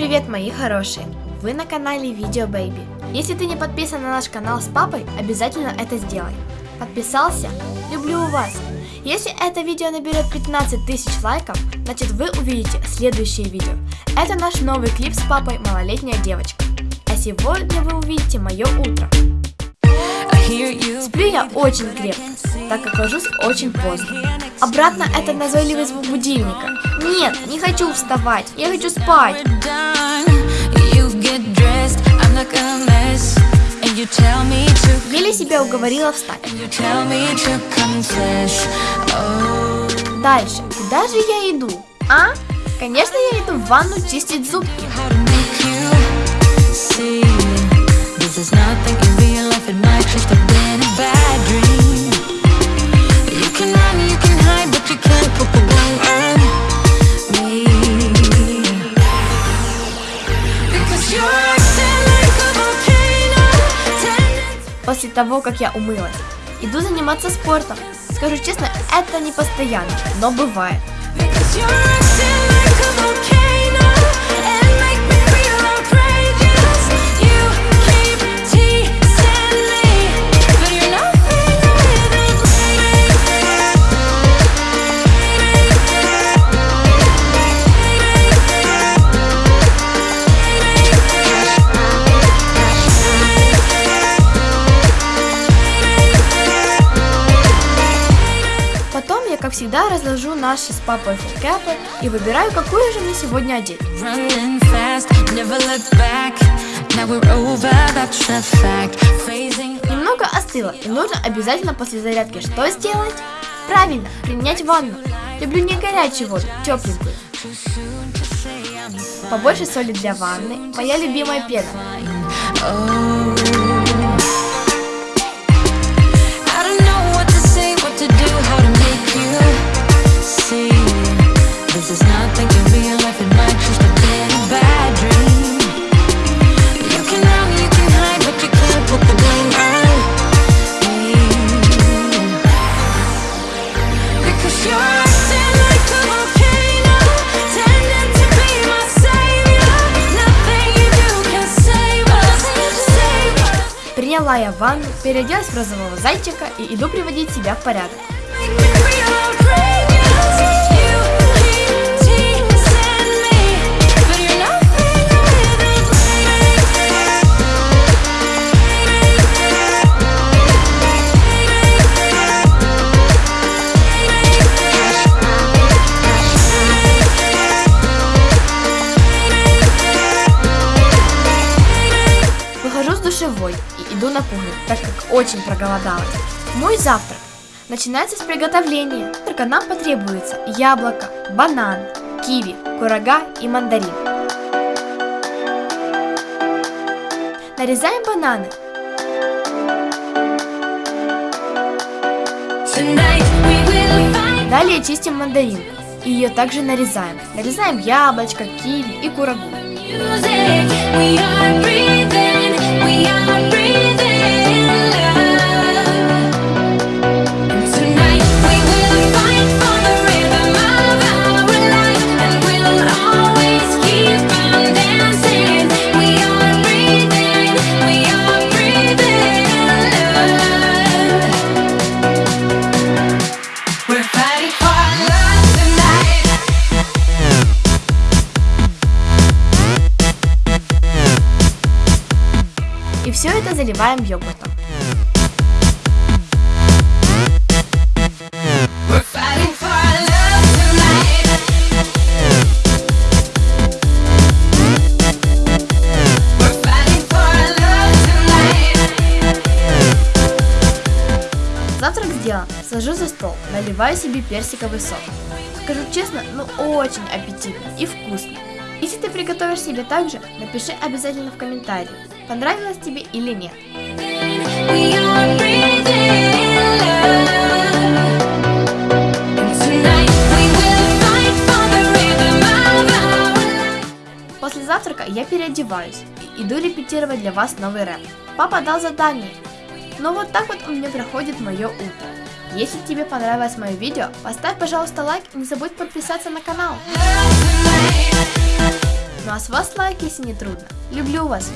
Привет, мои хорошие! Вы на канале Видео Baby. Если ты не подписан на наш канал с папой, обязательно это сделай. Подписался? Люблю вас! Если это видео наберет 15 тысяч лайков, значит вы увидите следующее видео. Это наш новый клип с папой «Малолетняя девочка». Сегодня вы увидите мое утро. Сплю я очень крепко, так как ложусь очень поздно. Обратно это назойливый звук будильника. Нет, не хочу вставать, я хочу спать. Еле себя уговорила встать. Дальше, куда же я иду? А? Конечно, я иду в ванну чистить зубки. This is nothing in real life, it might just have been a bad dream You can run, you can hide, but you can't put the blame on me Because you're acting like a volcano После того, как я умылась, иду заниматься спортом. Скажу честно, это не постоянно, но бывает. Because you're acting like volcano Потом я, как всегда, разложу наши с папой фулкэпы и выбираю, какую же мне сегодня одеть. Немного остыло, и нужно обязательно после зарядки что сделать? Правильно, принять ванну. Люблю не горячую воду, тепленькую. Побольше соли для ванны, моя любимая пена. Приняла я ванну, переоделась в розового зайчика и иду приводить себя в порядок. Душевой и иду на кухню, так как очень проголодалась. Мой завтрак начинается с приготовления. Только нам потребуется яблоко, банан, киви, курага и мандарин. Нарезаем бананы. Далее чистим мандаринку. И ее также нарезаем. Нарезаем яблочко, киви и курагу. music. We are breathing, young breathing. И все это заливаем йогуртом. Завтрак сделан. Сажу за стол, наливаю себе персиковый сок. Скажу честно, ну очень аппетитно и вкусно. Если ты приготовишь себе так же, напиши обязательно в комментарии, понравилось тебе или нет. После завтрака я переодеваюсь и иду репетировать для вас новый рэп. Папа дал задание. Ну вот так вот у меня проходит мое утро. Если тебе понравилось мое видео, поставь, пожалуйста, лайк и не забудь подписаться на канал. Ну а с вас лайк, если не трудно. Люблю вас.